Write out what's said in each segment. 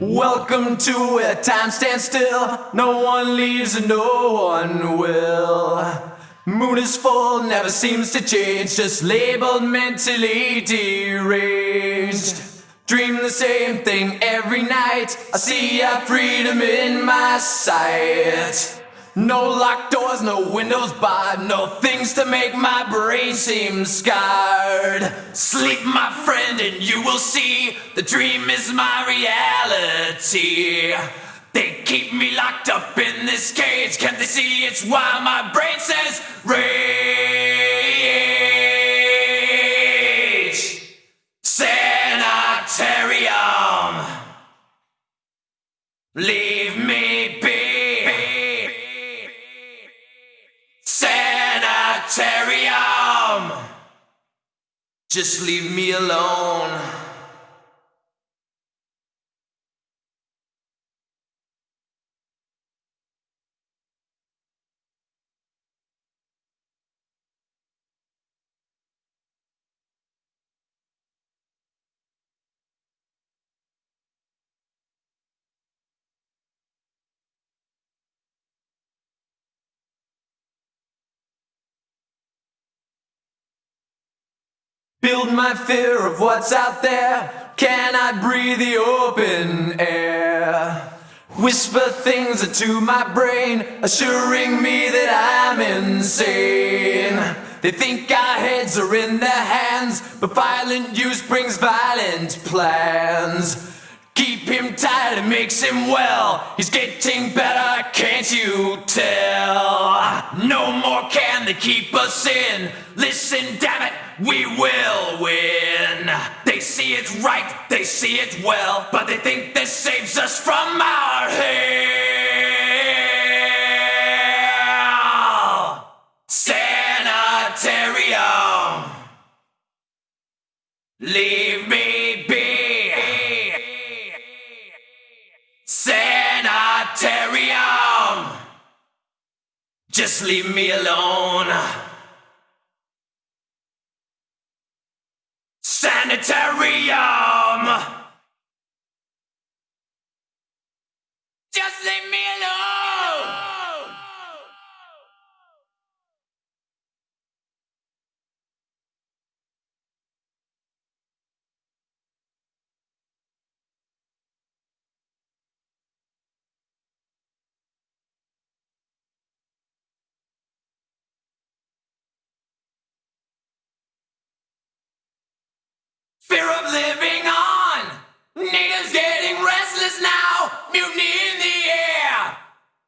Welcome to where time stands still. No one leaves and no one will. Moon is full, never seems to change. Just labeled mentally deranged. Dream the same thing every night. I see our freedom in my sight. No locked doors, no windows barred, no things to make my brain seem scarred. Sleep, my friend, and you will see the dream is my reality. They keep me locked up in this cage. Can't they see it's why my brain says rage? Just leave me alone. Build my fear of what's out there. Can I breathe the open air? Whisper things into my brain, assuring me that I'm insane. They think our heads are in their hands, but violent use brings violent plans. Keep him tight, it makes him well. He's getting better, can't you tell? No more can they keep us in. Listen, damn it, we will win. They see it right, they see it well, but they think this saves us from our hell. Sanitarium. Leave me be. Sanitarium. Just leave me alone. Sanitarium. Fear of living on. Natives getting restless now. Mutiny in the air.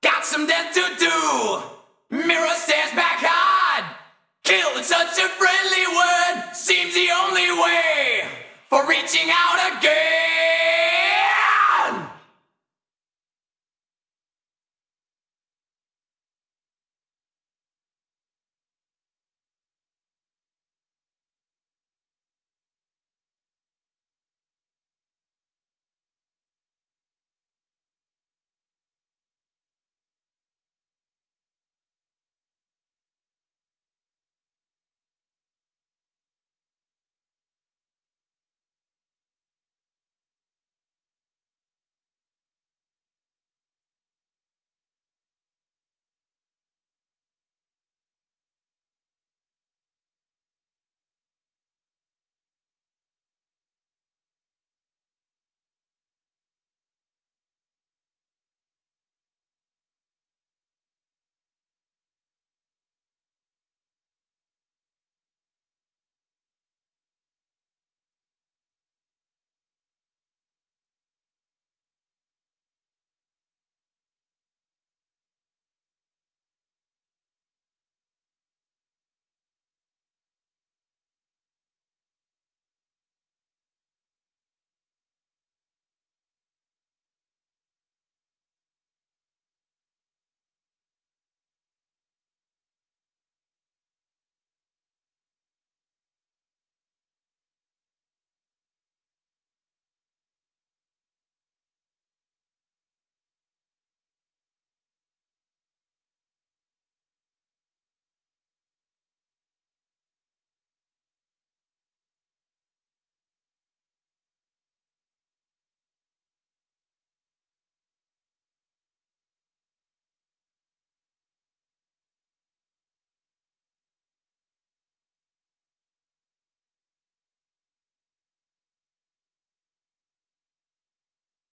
Got some death to do. Mirror stares back hard. Kill in such a friendly word seems the only way for reaching out again.